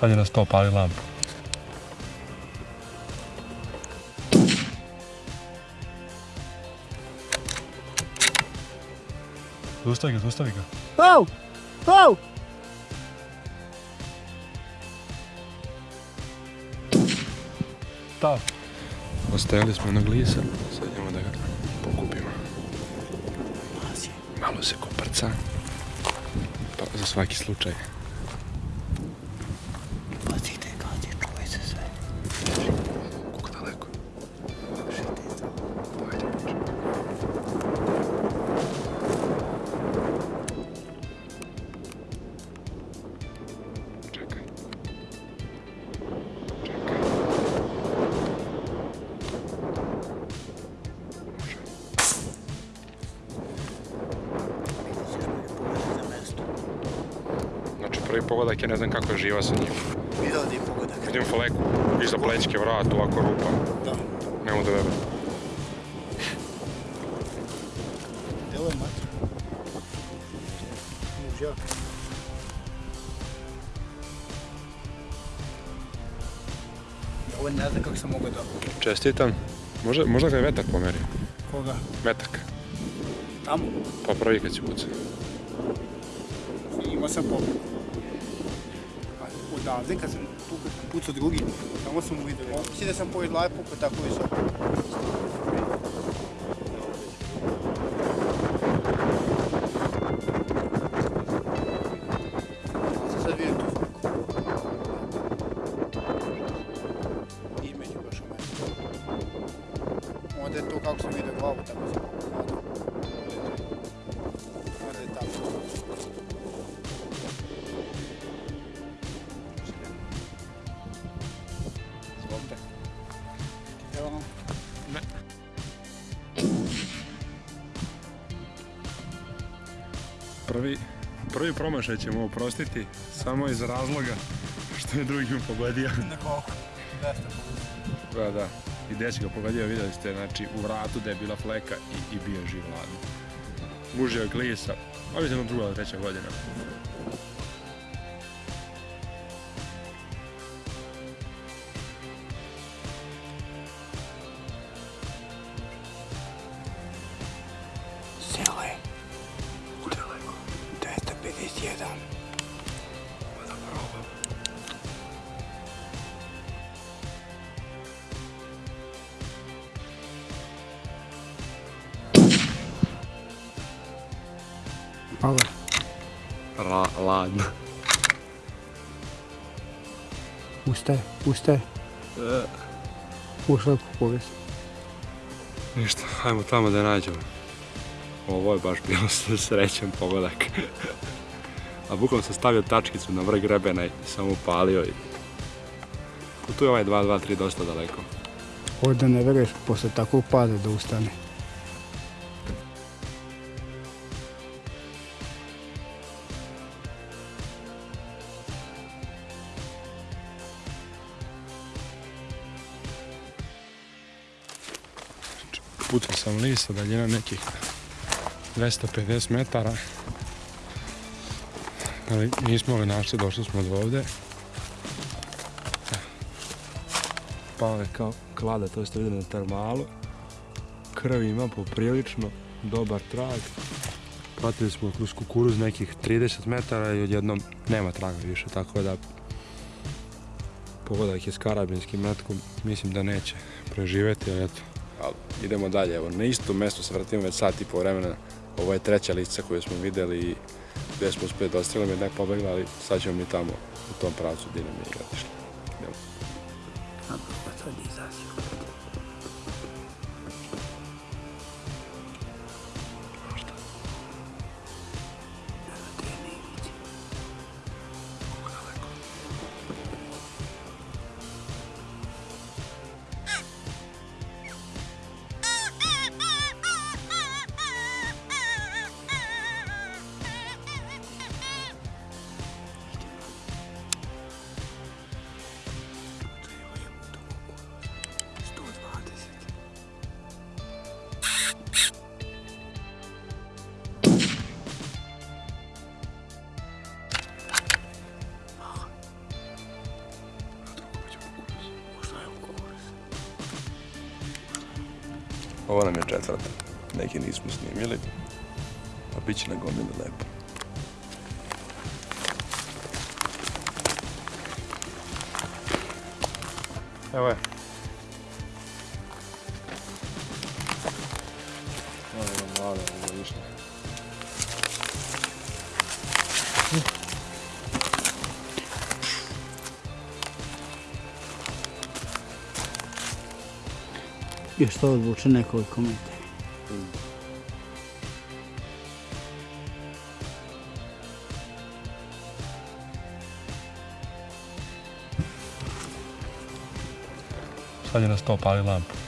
Sad je na sto pali lampu. Zustavi ga, zustavi ga. Au! Au! Stav. Ostajali smo na glisa, sad idemo da ga pokupimo. Malo se koprca. Pa za svaki slučaj. Prvi pogodak je ne znam kako je živa sa njim. Vidio da je pogodak. Vidim fleku, iza plećke, vrat, ovako rupa. Da. Ne mogu da verujem. Delo je matra. Mužjak. Ovo ne znam kako sam mogao da... Čestitam. Možda, možda ga je vetak pomerio. Koga? Metak. Tamo. Pa prvi kad si pucao. Imao sam pogled. A odavde kad sam pucao drugi, tamo sam mu vidio. Mislim da sam pored glave pukao tako. Sam sad. Onda je to kako sam vidio glavu, tako sam Prvi, prvi promašaj ćemo oprostiti samo iz razloga što je drugim pogodio. Na koliko? 200 Da, da. I dečko ga pogodio, vidjeli ste, znači u vratu da je bila fleka i, i bio živ ladno. Mužio je glisa, a vidimo druga ili treća godina. Malo. Ra, ladno. Ustaje, ustaje. Ušla je povijest. Ništa, ajmo tamo da nađemo. Ovo je baš bilo srećan pogodak. A bukvalno sam stavio tačkicu na vrh grebena i samo upalio i... Tu je ovaj 2-2-3 dosta daleko. Ovdje ne veruješ posle takvog pada da ustane. Pucao sam lisa, daljina nekih 250 metara. Ali nismo ga našli, došli smo od ovde. Pao je kao klada, to ste vidjeli na termalu. Krv ima poprilično, dobar trag. Pratili smo kroz kukuruz nekih 30 metara i odjednom nema traga više, tako da pogodak je s karabinskim metkom, mislim da neće preživeti, ali eto, ali idemo dalje. Evo, na isto mjesto se vratimo već sat i po vremena. Ovo je treća lica koju smo vidjeli i gdje smo uspjeli da ostrelimo jedna je pobegla, ali sad ćemo mi tamo u tom pravcu gdje nam je otišli. Idemo. Je četvrta. Neki nismo snimili, pa bit će na gomili lepo. Evo je. Još to odvuče nekoliko metara. Sad je na sto pali lampu.